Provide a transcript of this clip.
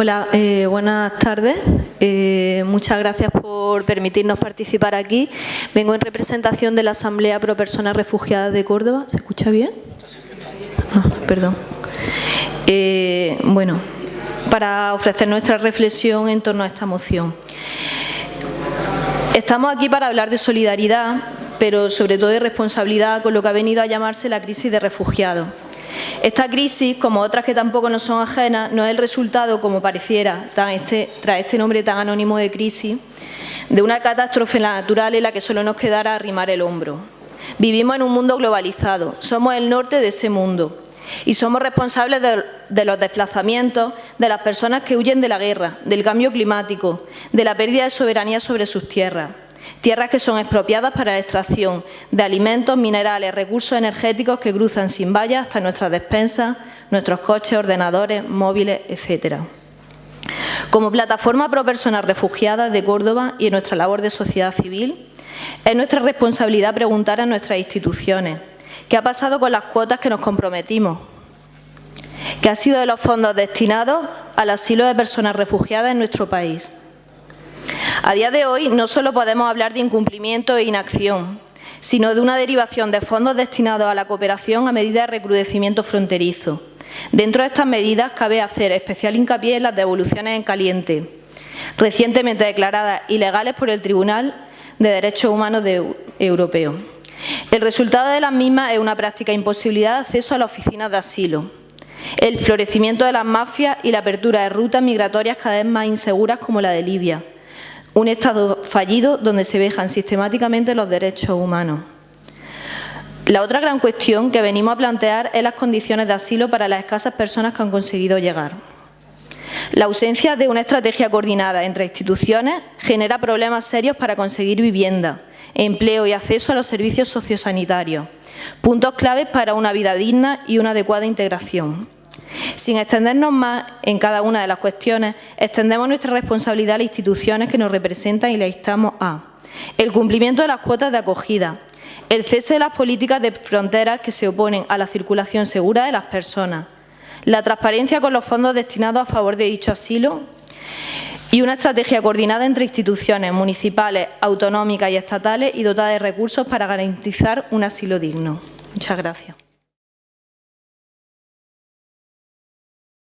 Hola, eh, buenas tardes. Eh, muchas gracias por permitirnos participar aquí. Vengo en representación de la Asamblea Pro Personas Refugiadas de Córdoba. ¿Se escucha bien? Ah, perdón. Eh, bueno, para ofrecer nuestra reflexión en torno a esta moción. Estamos aquí para hablar de solidaridad, pero sobre todo de responsabilidad con lo que ha venido a llamarse la crisis de refugiados. Esta crisis, como otras que tampoco nos son ajenas, no es el resultado, como pareciera, este, tras este nombre tan anónimo de crisis, de una catástrofe natural en la que solo nos quedara arrimar el hombro. Vivimos en un mundo globalizado, somos el norte de ese mundo y somos responsables de, de, los desplazamientos de las personas que huyen de la guerra, del cambio climático, de la pérdida de soberanía sobre sus tierras tierras que son expropiadas para la extracción de alimentos, minerales, recursos energéticos que cruzan sin vallas hasta nuestras despensas, nuestros coches, ordenadores, móviles, etcétera. Como plataforma pro personas refugiadas de Córdoba y en nuestra labor de sociedad civil, es nuestra responsabilidad preguntar a nuestras instituciones qué ha pasado con las cuotas que nos comprometimos, qué ha sido de los fondos destinados al asilo de personas refugiadas en nuestro país. A día de hoy no solo podemos hablar de incumplimiento e inacción, sino de una derivación de fondos destinados a la cooperación a medida de recrudecimiento fronterizo. Dentro de estas medidas cabe hacer especial hincapié en las devoluciones en caliente, recientemente declaradas ilegales por el Tribunal de Derechos Humanos Europeo. El resultado de las mismas es una práctica imposibilidad de acceso a las oficinas de asilo, el florecimiento de las mafias y la apertura de rutas migratorias cada vez más inseguras como la de Libia, un Estado fallido donde se vejan sistemáticamente los derechos humanos. La otra gran cuestión que venimos a plantear es las condiciones de asilo para las escasas personas que han conseguido llegar. La ausencia de una estrategia coordinada entre instituciones genera problemas serios para conseguir vivienda, empleo y acceso a los servicios sociosanitarios, puntos claves para una vida digna y una adecuada integración. Sin extendernos más en cada una de las cuestiones, extendemos nuestra responsabilidad a las instituciones que nos representan y le instamos a el cumplimiento de las cuotas de acogida, el cese de las políticas de fronteras que se oponen a la circulación segura de las personas, la transparencia con los fondos destinados a favor de dicho asilo y una estrategia coordinada entre instituciones municipales, autonómicas y estatales y dotada de recursos para garantizar un asilo digno. Muchas gracias.